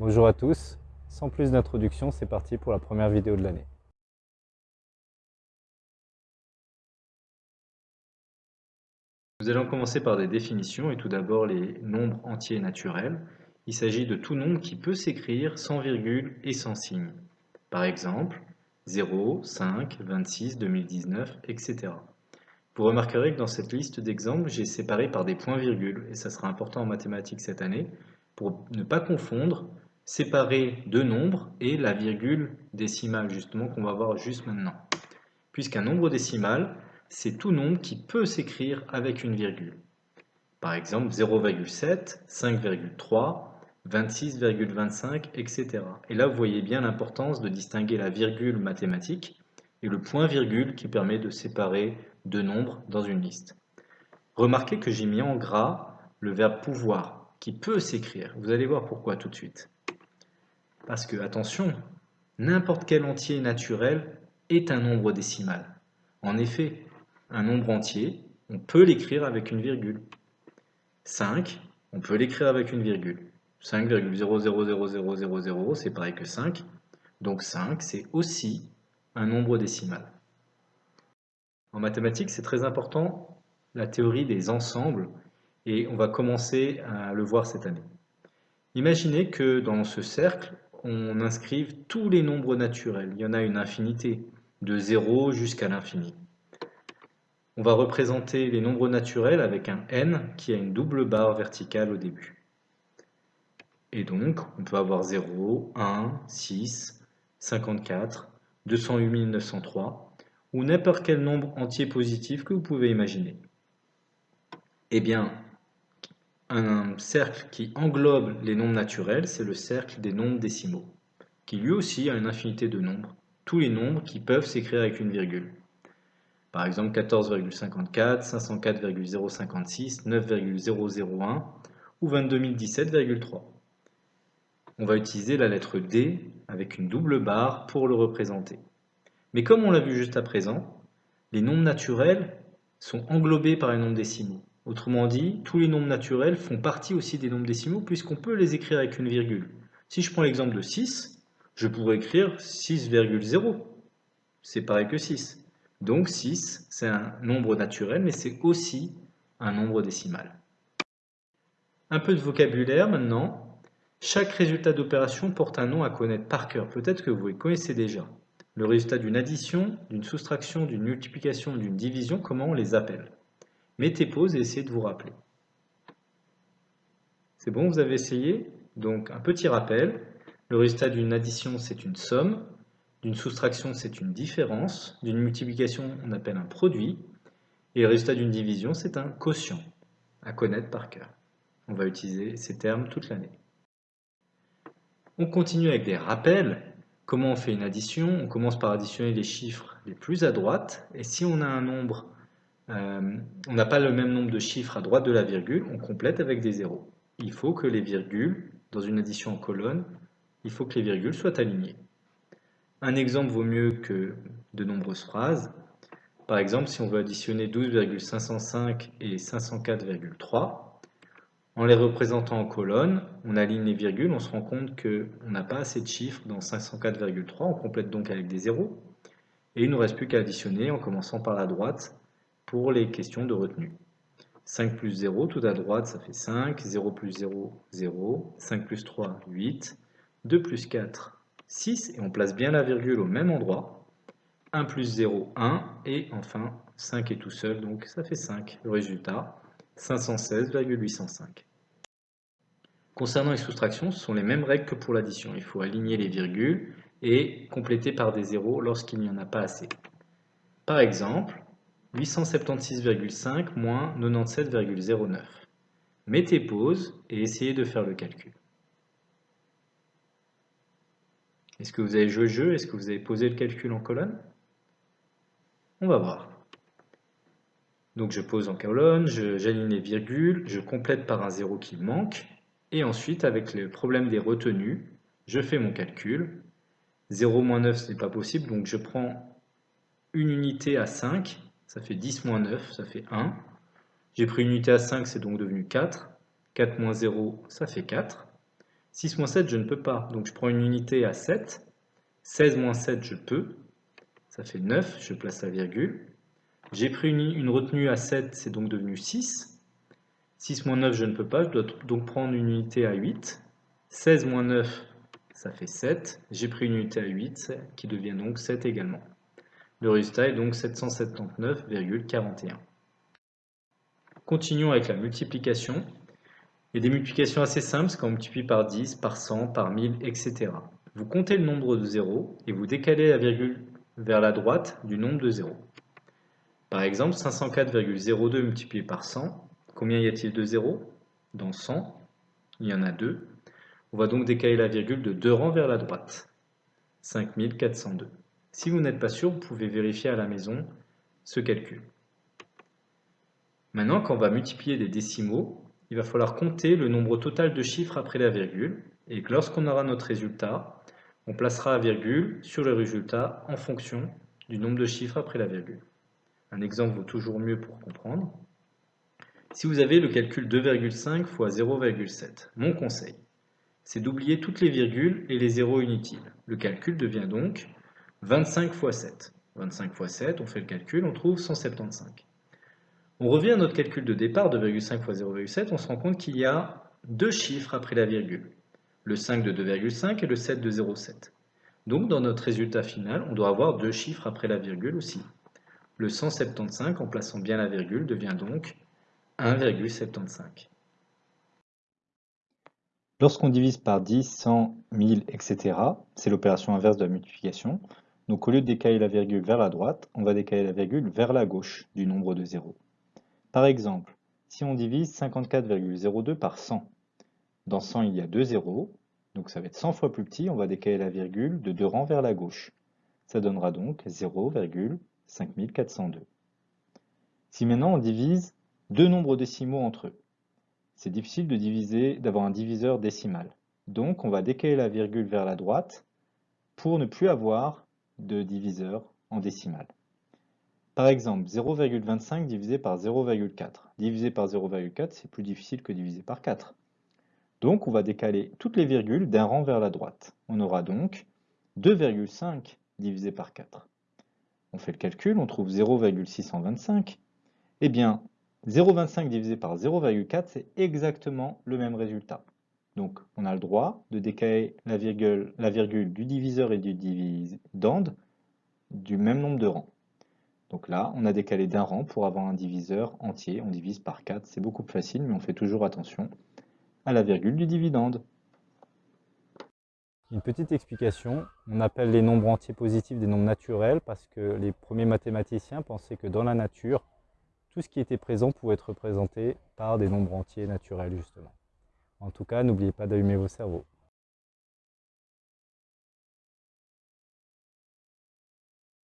Bonjour à tous, sans plus d'introduction, c'est parti pour la première vidéo de l'année. Nous allons commencer par des définitions et tout d'abord les nombres entiers naturels. Il s'agit de tout nombre qui peut s'écrire sans virgule et sans signe. Par exemple, 0, 5, 26, 2019, etc. Vous remarquerez que dans cette liste d'exemples, j'ai séparé par des points-virgules, et ça sera important en mathématiques cette année, pour ne pas confondre séparer deux nombres et la virgule décimale, justement, qu'on va voir juste maintenant. Puisqu'un nombre décimal, c'est tout nombre qui peut s'écrire avec une virgule. Par exemple, 0,7, 5,3, 26,25, etc. Et là, vous voyez bien l'importance de distinguer la virgule mathématique et le point-virgule qui permet de séparer deux nombres dans une liste. Remarquez que j'ai mis en gras le verbe pouvoir, qui peut s'écrire. Vous allez voir pourquoi tout de suite. Parce que, attention, n'importe quel entier naturel est un nombre décimal. En effet, un nombre entier, on peut l'écrire avec une virgule. 5, on peut l'écrire avec une virgule. 5,000000, c'est pareil que 5. Donc 5, c'est aussi un nombre décimal. En mathématiques, c'est très important la théorie des ensembles et on va commencer à le voir cette année. Imaginez que dans ce cercle, on inscrive tous les nombres naturels. Il y en a une infinité, de 0 jusqu'à l'infini. On va représenter les nombres naturels avec un n qui a une double barre verticale au début. Et donc, on peut avoir 0, 1, 6, 54, 208 903, ou n'importe quel nombre entier positif que vous pouvez imaginer. Eh bien, un cercle qui englobe les nombres naturels, c'est le cercle des nombres décimaux, qui lui aussi a une infinité de nombres, tous les nombres qui peuvent s'écrire avec une virgule. Par exemple 14,54, 504,056, 9,001 ou 22 On va utiliser la lettre D avec une double barre pour le représenter. Mais comme on l'a vu juste à présent, les nombres naturels sont englobés par les nombres décimaux. Autrement dit, tous les nombres naturels font partie aussi des nombres décimaux puisqu'on peut les écrire avec une virgule. Si je prends l'exemple de 6, je pourrais écrire 6,0. C'est pareil que 6. Donc 6, c'est un nombre naturel, mais c'est aussi un nombre décimal. Un peu de vocabulaire maintenant. Chaque résultat d'opération porte un nom à connaître par cœur. Peut-être que vous les connaissez déjà. Le résultat d'une addition, d'une soustraction, d'une multiplication, d'une division, comment on les appelle? Mettez pause et essayez de vous rappeler. C'est bon, vous avez essayé? Donc un petit rappel. Le résultat d'une addition, c'est une somme. D'une soustraction, c'est une différence. D'une multiplication, on appelle un produit. Et le résultat d'une division, c'est un quotient, à connaître par cœur. On va utiliser ces termes toute l'année. On continue avec des rappels. Comment on fait une addition? On commence par additionner les chiffres les plus à droite. Et si on a un nombre, euh, on n'a pas le même nombre de chiffres à droite de la virgule, on complète avec des zéros. Il faut que les virgules, dans une addition en colonne, il faut que les virgules soient alignées. Un exemple vaut mieux que de nombreuses phrases. Par exemple, si on veut additionner 12,505 et 504,3, en les représentant en colonnes, on aligne les virgules, on se rend compte qu'on n'a pas assez de chiffres dans 504,3, on complète donc avec des zéros. Et il ne nous reste plus qu'à additionner en commençant par la droite pour les questions de retenue. 5 plus 0, tout à droite, ça fait 5, 0 plus 0, 0, 5 plus 3, 8, 2 plus 4, 6 et on place bien la virgule au même endroit. 1 plus 0, 1 et enfin 5 est tout seul donc ça fait 5. Le résultat 516,805. Concernant les soustractions, ce sont les mêmes règles que pour l'addition. Il faut aligner les virgules et compléter par des zéros lorsqu'il n'y en a pas assez. Par exemple, 876,5 moins 97,09. Mettez pause et essayez de faire le calcul. Est-ce que vous avez joué le jeu? Est-ce que vous avez posé le calcul en colonne? On va voir. Donc je pose en colonne, j'aligne les virgules, je complète par un zéro qui manque, et ensuite avec le problème des retenues, je fais mon calcul. 0 moins 9 ce n'est pas possible, donc je prends une unité à 5, ça fait 10 moins 9, ça fait 1. J'ai pris une unité à 5, c'est donc devenu 4. 4 moins 0, ça fait 4. 6 moins 7, je ne peux pas. Donc je prends une unité à 7. 16 moins 7, je peux. Ça fait 9, je place la virgule. J'ai pris une, une, retenue à 7, c'est donc devenu 6. 6 moins 9, je ne peux pas, je dois donc prendre une unité à 8. 16 moins 9, ça fait 7. J'ai pris une unité à 8, qui devient donc 7 également. Le résultat est donc 779,41. Continuons avec la multiplication. Il des multiplications assez simples, quand on multiplie par 10, par 100, par 1000, etc. Vous comptez le nombre de zéros et vous décalez la virgule vers la droite du nombre de zéros. Par exemple, 504,02 multiplié par 100, combien y a-t-il de zéros? Dans 100, il y en a 2. On va donc décaler la virgule de deux rangs vers la droite. 5402. Si vous n'êtes pas sûr, vous pouvez vérifier à la maison ce calcul. Maintenant, quand on va multiplier des décimaux, il va falloir compter le nombre total de chiffres après la virgule, et lorsqu'on aura notre résultat, on placera la virgule sur le résultat en fonction du nombre de chiffres après la virgule. Un exemple vaut toujours mieux pour comprendre. Si vous avez le calcul 2,5 fois 0,7, mon conseil, c'est d'oublier toutes les virgules et les zéros inutiles. Le calcul devient donc 25 fois 7. 25 fois 7, on fait le calcul, on trouve 175. On revient à notre calcul de départ, 2,5 fois 0,7, on se rend compte qu'il y a deux chiffres après la virgule, le 5 de 2,5 et le 7 de 0,7. Donc dans notre résultat final, on doit avoir deux chiffres après la virgule aussi. Le 175, en plaçant bien la virgule, devient donc 1,75. Lorsqu'on divise par 10, 100, 1000, etc., c'est l'opération inverse de la multiplication. Donc au lieu de décaler la virgule vers la droite, on va décaler la virgule vers la gauche du nombre de zéros. Par exemple, si on divise 54,02 par 100, dans 100 il y a deux zéros, donc ça va être 100 fois plus petit, on va décaler la virgule de deux rangs vers la gauche. Ça donnera donc 0,5402. Si maintenant on divise deux nombres décimaux entre eux, c'est difficile d'avoir un diviseur décimal. Donc on va décaler la virgule vers la droite pour ne plus avoir de diviseur en décimal. Par exemple, 0,25 divisé par 0,4. Divisé par 0,4, c'est plus difficile que diviser par 4. Donc on va décaler toutes les virgules d'un rang vers la droite. On aura donc 2,5 divisé par 4. On fait le calcul, on trouve 0,625. Eh bien, 0,25 divisé par 0,4, c'est exactement le même résultat. Donc, on a le droit de décaler la virgule, du diviseur et du dividende du même nombre de rangs. Donc là, on a décalé d'un rang pour avoir un diviseur entier. On divise par 4. C'est beaucoup plus facile, mais on fait toujours attention à la virgule du dividende. Une petite explication, on appelle les nombres entiers positifs des nombres naturels parce que les premiers mathématiciens pensaient que dans la nature, tout ce qui était présent pouvait être représenté par des nombres entiers naturels justement. En tout cas, n'oubliez pas d'allumer vos cerveaux.